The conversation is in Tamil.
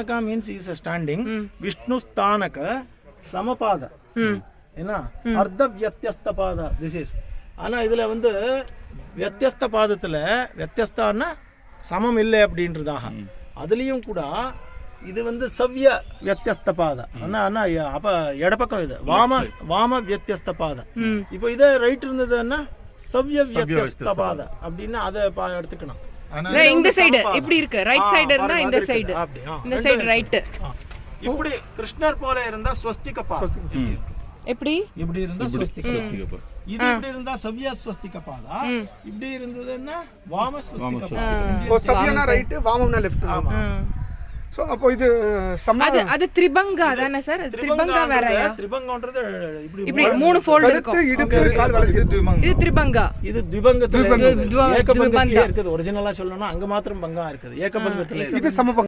ஸ்தானகா மீன்ஸ் இஸ் ஸ்டாண்டிங் விஷ்ணு ஸ்தானக சமபாத என்ன அர்த்த வியத்தியஸ்த பாத திஸ் இஸ் ஆனா இதுல வந்து வியத்தியஸ்த பாதத்துல வியத்தியஸ்தான்னா சமம் இல்லை அப்படின்றதாக அதுலயும் கூட இது வந்து சவ்ய வியத்தியஸ்த பாத ஆனா ஆனா ய- அப்ப இடப்பக்கம் இது வாம வாம வியத்தியஸ்த பாத இப்போ இதே ரைட் இருந்ததுன்னா சவ்ய வியத்தியஸ்த பாத அப்படின்னு அதை பா- எடுத்துக்கணும் இந்த சைடு இப்படி இருக்கு. ரைட் சைடு இருந்தா இந்த சைடு. இந்த சைடு ஆ. இப்படி கிருஷ்ணர் போல இருந்தா ஸ்வஸ்திக பாதம். எப்படி இப்படி இருந்தா ஸ்வஸ்திக இது இப்படி இருந்தா சவ்ய ஸ்வஸ்திக பாதா இப்படி இருந்ததுன்னா வாம ஸ்வஸ்திக பாதம். ஓ சவ்யனா ரைட்டு வாமம்னா லெஃப்ட் ஸோ அப்போ இது அது அது திரிபங்கா தானே சார்? திரிபங்கா வேறயா திரிபங்கன்றது இப்படி மூணு ஃபோல்டு இருக்கும் கழுத்து இடுப்பு கால் வளைஞ்சு இது திரிபங்கா. இது ஏகபங்கத்திலே. இருக்குது. ஒரிஜினலா சொல்லணும்னா அங்க மாத்திரம் பங்கா இருக்குது. ஏகபங்கத்துல. இது சமபங்க